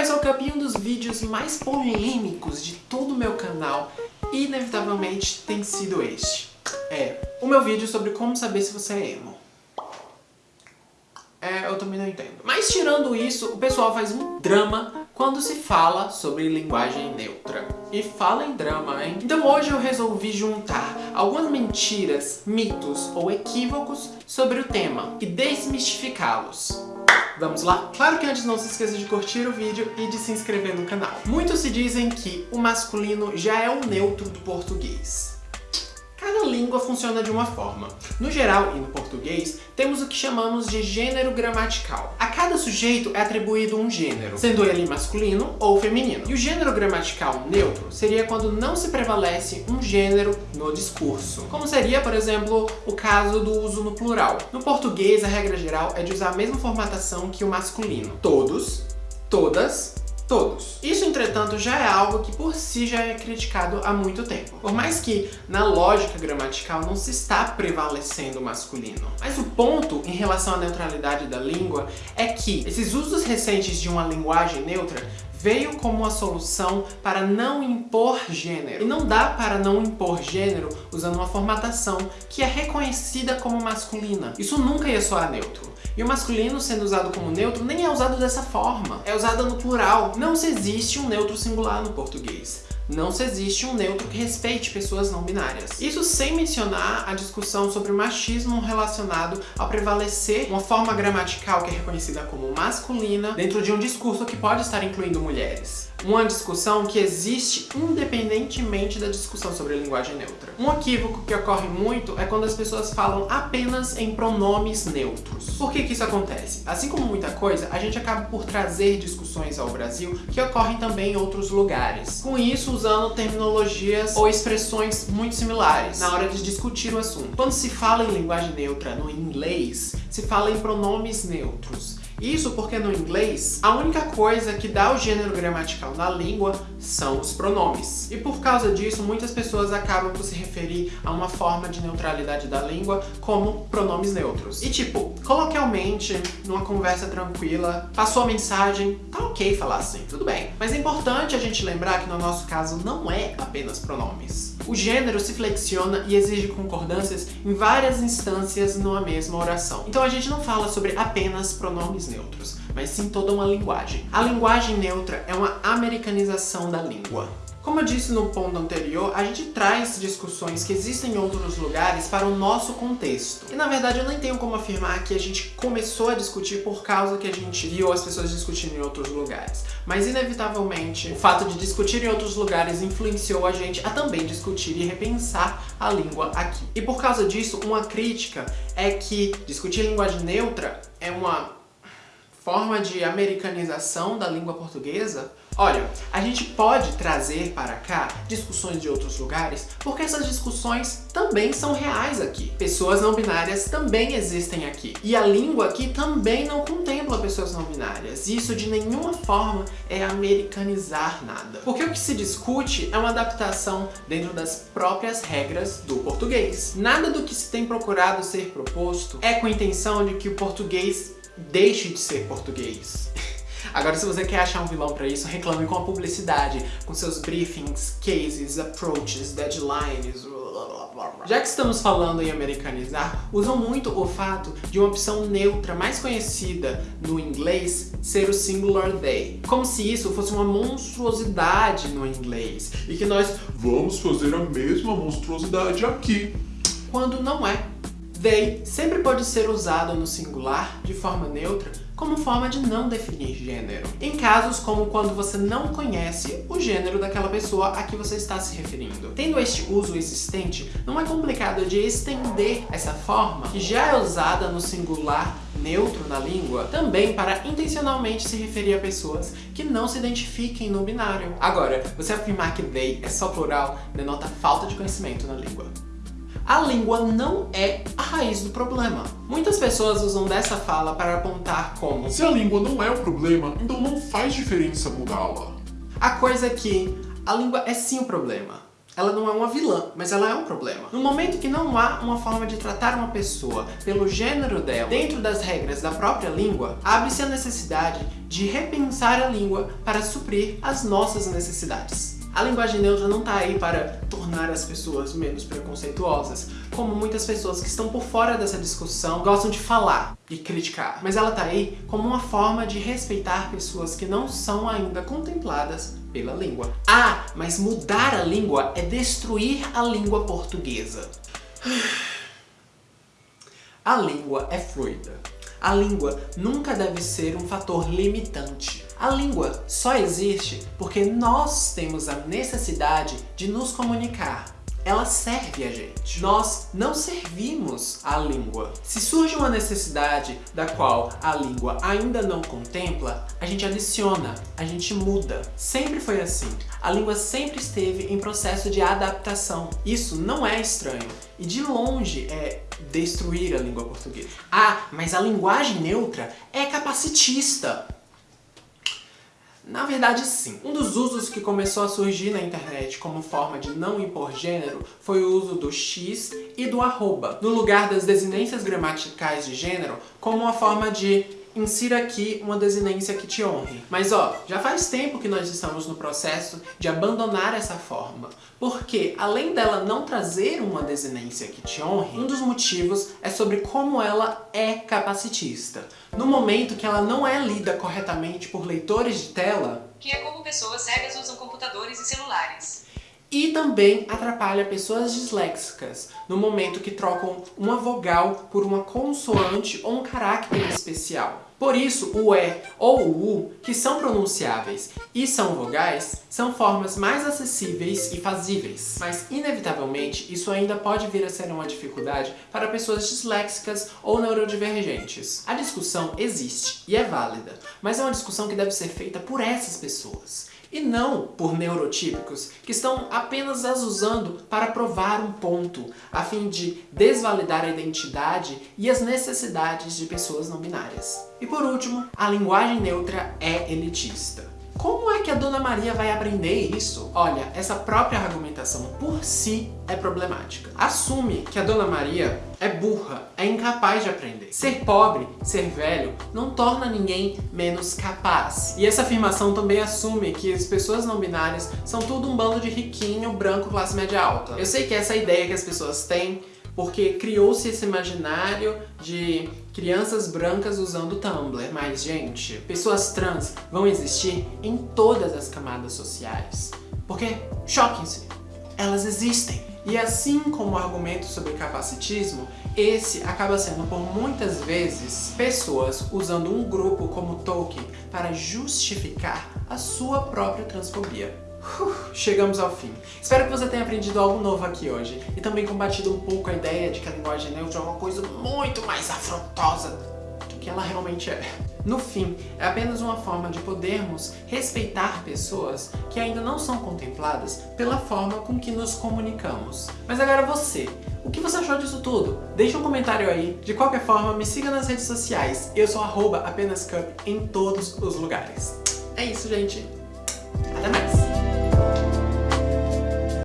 Eu sou o um dos vídeos mais polêmicos de todo o meu canal, inevitavelmente, tem sido este. É, o meu vídeo sobre como saber se você é emo. É, eu também não entendo. Mas tirando isso, o pessoal faz um drama quando se fala sobre linguagem neutra. E fala em drama, hein? Então hoje eu resolvi juntar algumas mentiras, mitos ou equívocos sobre o tema e desmistificá-los. Vamos lá? Claro que antes não se esqueça de curtir o vídeo e de se inscrever no canal. Muitos se dizem que o masculino já é o neutro do português. Cada língua funciona de uma forma. No geral, e no português, temos o que chamamos de gênero gramatical. A cada sujeito é atribuído um gênero, sendo ele masculino ou feminino. E o gênero gramatical neutro seria quando não se prevalece um gênero no discurso. Como seria, por exemplo, o caso do uso no plural. No português, a regra geral é de usar a mesma formatação que o masculino. Todos, todas, todos. Isso, entretanto, já é algo que por si já é criticado há muito tempo. Por mais que, na lógica gramatical, não se está prevalecendo o masculino. Mas o ponto em relação à neutralidade da língua é que esses usos recentes de uma linguagem neutra veio como uma solução para não impor gênero. E não dá para não impor gênero usando uma formatação que é reconhecida como masculina. Isso nunca ia soar neutro. E o masculino sendo usado como neutro nem é usado dessa forma. É usado no plural. Não se existe um neutro singular no português não se existe um neutro que respeite pessoas não binárias. Isso sem mencionar a discussão sobre o machismo relacionado ao prevalecer uma forma gramatical que é reconhecida como masculina dentro de um discurso que pode estar incluindo mulheres uma discussão que existe independentemente da discussão sobre linguagem neutra. Um equívoco que ocorre muito é quando as pessoas falam apenas em pronomes neutros. Por que que isso acontece? Assim como muita coisa, a gente acaba por trazer discussões ao Brasil que ocorrem também em outros lugares. Com isso, usando terminologias ou expressões muito similares na hora de discutir o assunto. Quando se fala em linguagem neutra no inglês, se fala em pronomes neutros. Isso porque no inglês, a única coisa que dá o gênero gramatical na língua são os pronomes. E por causa disso, muitas pessoas acabam por se referir a uma forma de neutralidade da língua como pronomes neutros. E tipo, coloquialmente, numa conversa tranquila, passou a mensagem, tá ok falar assim, tudo bem. Mas é importante a gente lembrar que no nosso caso não é apenas pronomes. O gênero se flexiona e exige concordâncias em várias instâncias numa mesma oração. Então a gente não fala sobre apenas pronomes neutros, mas sim toda uma linguagem. A linguagem neutra é uma americanização da língua. Como eu disse no ponto anterior, a gente traz discussões que existem em outros lugares para o nosso contexto. E na verdade eu nem tenho como afirmar que a gente começou a discutir por causa que a gente viu as pessoas discutindo em outros lugares. Mas inevitavelmente, o fato de discutir em outros lugares influenciou a gente a também discutir e repensar a língua aqui. E por causa disso, uma crítica é que discutir linguagem neutra é uma forma de americanização da língua portuguesa? Olha, a gente pode trazer para cá discussões de outros lugares porque essas discussões também são reais aqui. Pessoas não binárias também existem aqui. E a língua aqui também não contempla pessoas não binárias. Isso de nenhuma forma é americanizar nada. Porque o que se discute é uma adaptação dentro das próprias regras do português. Nada do que se tem procurado ser proposto é com a intenção de que o português deixe de ser português. Agora, se você quer achar um vilão pra isso, reclame com a publicidade, com seus briefings, cases, approaches, deadlines, já que estamos falando em americanizar, usam muito o fato de uma opção neutra mais conhecida no inglês ser o singular they. Como se isso fosse uma monstruosidade no inglês e que nós vamos fazer a mesma monstruosidade aqui. Quando não é. They sempre pode ser usado no singular, de forma neutra, como forma de não definir gênero. Em casos como quando você não conhece o gênero daquela pessoa a que você está se referindo. Tendo este uso existente, não é complicado de estender essa forma, que já é usada no singular neutro na língua, também para intencionalmente se referir a pessoas que não se identifiquem no binário. Agora, você afirmar que they é só plural denota falta de conhecimento na língua a língua não é a raiz do problema. Muitas pessoas usam dessa fala para apontar como Se a língua não é o problema, então não faz diferença mudá-la. A coisa é que a língua é sim o problema. ela não é uma vilã, mas ela é um problema. No momento que não há uma forma de tratar uma pessoa pelo gênero dela dentro das regras da própria língua, abre-se a necessidade de repensar a língua para suprir as nossas necessidades. A linguagem neutra não está aí para tornar as pessoas menos preconceituosas, como muitas pessoas que estão por fora dessa discussão gostam de falar e criticar. Mas ela está aí como uma forma de respeitar pessoas que não são ainda contempladas pela língua. Ah, mas mudar a língua é destruir a língua portuguesa. A língua é fluida. A língua nunca deve ser um fator limitante. A língua só existe porque nós temos a necessidade de nos comunicar. Ela serve a gente. Nós não servimos a língua. Se surge uma necessidade da qual a língua ainda não contempla, a gente adiciona, a gente muda. Sempre foi assim. A língua sempre esteve em processo de adaptação. Isso não é estranho. E de longe é destruir a língua portuguesa. Ah, mas a linguagem neutra é capacitista. Na verdade, sim. Um dos usos que começou a surgir na internet como forma de não impor gênero foi o uso do X e do arroba, no lugar das desinências gramaticais de gênero, como uma forma de insira aqui uma desinência que te honre. Mas ó, já faz tempo que nós estamos no processo de abandonar essa forma, porque além dela não trazer uma desinência que te honre, um dos motivos é sobre como ela é capacitista. No momento que ela não é lida corretamente por leitores de tela, que é como pessoas cegas usam computadores e celulares. E também atrapalha pessoas disléxicas, no momento que trocam uma vogal por uma consoante ou um carácter especial. Por isso, o E ou o U, que são pronunciáveis e são vogais, são formas mais acessíveis e fazíveis. Mas, inevitavelmente, isso ainda pode vir a ser uma dificuldade para pessoas disléxicas ou neurodivergentes. A discussão existe e é válida, mas é uma discussão que deve ser feita por essas pessoas e não por neurotípicos que estão apenas as usando para provar um ponto, a fim de desvalidar a identidade e as necessidades de pessoas não binárias. E por último, a linguagem neutra é elitista. É que a Dona Maria vai aprender isso? Olha, essa própria argumentação por si é problemática. Assume que a Dona Maria é burra, é incapaz de aprender. Ser pobre, ser velho, não torna ninguém menos capaz. E essa afirmação também assume que as pessoas não binárias são tudo um bando de riquinho, branco, classe média alta. Eu sei que essa é ideia que as pessoas têm, porque criou-se esse imaginário de crianças brancas usando Tumblr. Mas, gente, pessoas trans vão existir em todas as camadas sociais. Porque, choquem-se, elas existem. E assim como o argumento sobre capacitismo, esse acaba sendo por muitas vezes pessoas usando um grupo como Tolkien para justificar a sua própria transfobia. Chegamos ao fim. Espero que você tenha aprendido algo novo aqui hoje e também combatido um pouco a ideia de que a linguagem neutra é uma coisa muito mais afrontosa do que ela realmente é. No fim, é apenas uma forma de podermos respeitar pessoas que ainda não são contempladas pela forma com que nos comunicamos. Mas agora você, o que você achou disso tudo? Deixa um comentário aí. De qualquer forma, me siga nas redes sociais. Eu sou arroba apenascup em todos os lugares. É isso, gente. Até mais!